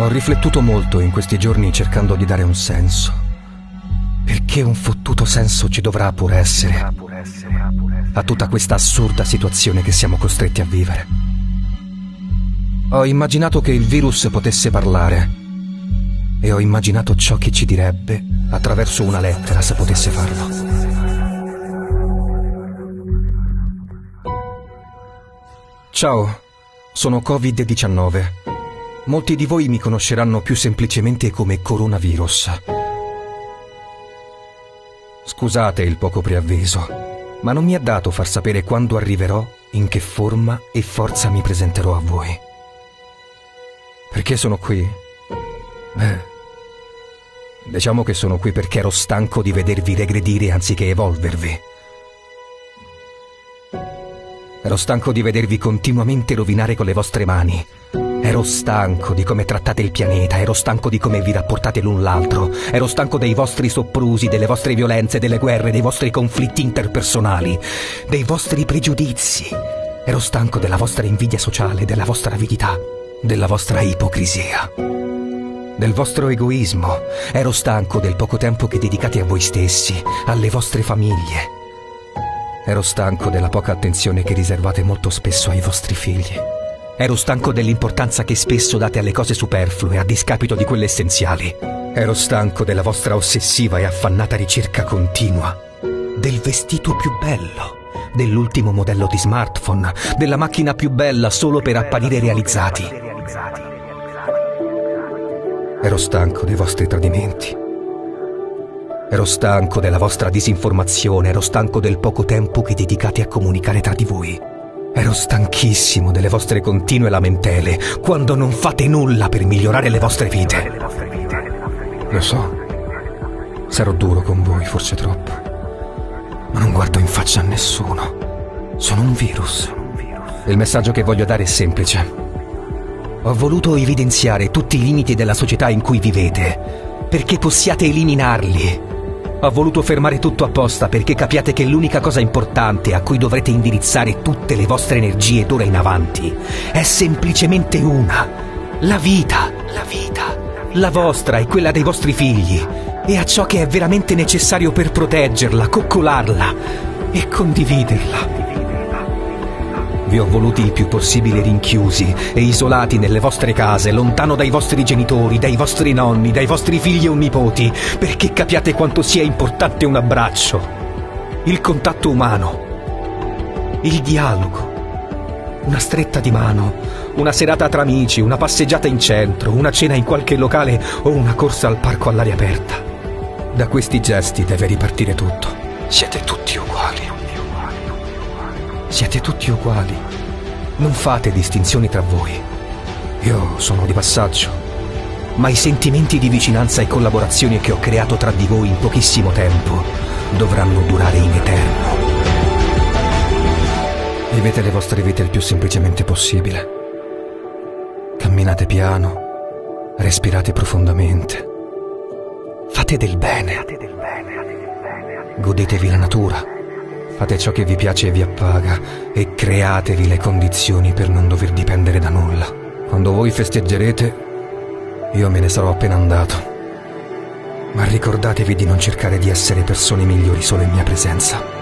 Ho riflettuto molto in questi giorni cercando di dare un senso. Perché un fottuto senso ci dovrà pure essere a tutta questa assurda situazione che siamo costretti a vivere. Ho immaginato che il virus potesse parlare e ho immaginato ciò che ci direbbe attraverso una lettera se potesse farlo. Ciao, sono Covid-19 Molti di voi mi conosceranno più semplicemente come coronavirus. Scusate il poco preavviso, ma non mi è dato far sapere quando arriverò, in che forma e forza mi presenterò a voi. Perché sono qui? Beh, diciamo che sono qui perché ero stanco di vedervi regredire anziché evolvervi. Ero stanco di vedervi continuamente rovinare con le vostre mani Ero stanco di come trattate il pianeta, ero stanco di come vi rapportate l'un l'altro, ero stanco dei vostri soprusi, delle vostre violenze, delle guerre, dei vostri conflitti interpersonali, dei vostri pregiudizi. Ero stanco della vostra invidia sociale, della vostra avidità, della vostra ipocrisia, del vostro egoismo. Ero stanco del poco tempo che dedicate a voi stessi, alle vostre famiglie. Ero stanco della poca attenzione che riservate molto spesso ai vostri figli. Ero stanco dell'importanza che spesso date alle cose superflue a discapito di quelle essenziali. Ero stanco della vostra ossessiva e affannata ricerca continua del vestito più bello, dell'ultimo modello di smartphone, della macchina più bella solo per apparire realizzati. Ero stanco dei vostri tradimenti. Ero stanco della vostra disinformazione, ero stanco del poco tempo che dedicate a comunicare tra di voi. Ero stanchissimo delle vostre continue lamentele quando non fate nulla per migliorare le vostre vite. Lo so, sarò duro con voi, forse troppo, ma non guardo in faccia a nessuno. Sono un virus. Il messaggio che voglio dare è semplice. Ho voluto evidenziare tutti i limiti della società in cui vivete, perché possiate eliminarli ho voluto fermare tutto apposta perché capiate che l'unica cosa importante a cui dovrete indirizzare tutte le vostre energie d'ora in avanti è semplicemente una. La vita. La vita. La vostra e quella dei vostri figli. E a ciò che è veramente necessario per proteggerla, coccolarla e condividerla. Vi ho voluti il più possibile rinchiusi e isolati nelle vostre case, lontano dai vostri genitori, dai vostri nonni, dai vostri figli o nipoti, perché capiate quanto sia importante un abbraccio, il contatto umano, il dialogo, una stretta di mano, una serata tra amici, una passeggiata in centro, una cena in qualche locale o una corsa al parco all'aria aperta. Da questi gesti deve ripartire tutto. Siete tutti uguali. Siete tutti uguali. Non fate distinzioni tra voi. Io sono di passaggio. Ma i sentimenti di vicinanza e collaborazione che ho creato tra di voi in pochissimo tempo dovranno durare in eterno. Vivete le vostre vite il più semplicemente possibile. Camminate piano, respirate profondamente. Fate del bene. Godetevi la natura Fate ciò che vi piace e vi appaga e createvi le condizioni per non dover dipendere da nulla. Quando voi festeggerete, io me ne sarò appena andato. Ma ricordatevi di non cercare di essere persone migliori solo in mia presenza.